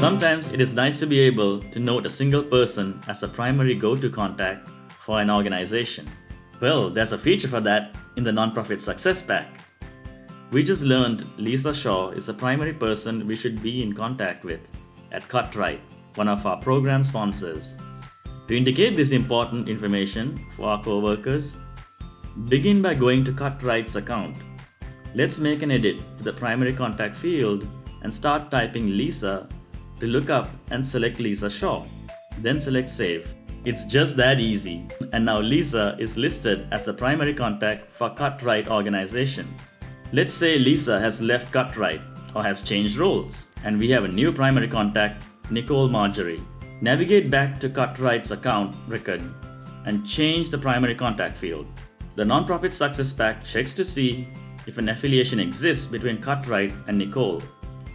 Sometimes it is nice to be able to note a single person as a primary go-to contact for an organization. Well, there's a feature for that in the Nonprofit Success Pack. We just learned Lisa Shaw is a primary person we should be in contact with at Cutright, one of our program sponsors. To indicate this important information for our co-workers, begin by going to Cutright's account. Let's make an edit to the primary contact field and start typing Lisa to look up and select Lisa Shaw. Then select Save. It's just that easy. And now Lisa is listed as the primary contact for Cutright organization. Let's say Lisa has left Cutright or has changed roles and we have a new primary contact, Nicole Marjorie. Navigate back to Cutright's account record and change the primary contact field. The Nonprofit Success Pack checks to see if an affiliation exists between Cutright and Nicole.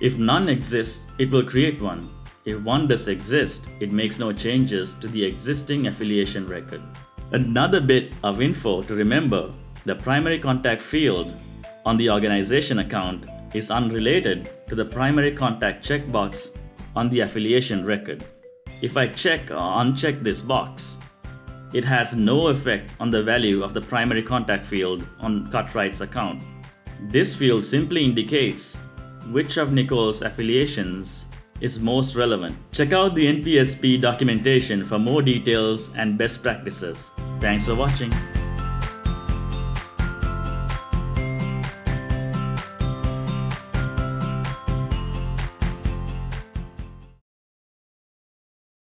If none exists, it will create one. If one does exist, it makes no changes to the existing affiliation record. Another bit of info to remember, the primary contact field on the organization account is unrelated to the primary contact checkbox on the affiliation record. If I check or uncheck this box, it has no effect on the value of the primary contact field on Cutright's account. This field simply indicates which of Nicole's affiliations is most relevant. Check out the NPSP documentation for more details and best practices. Thanks for watching.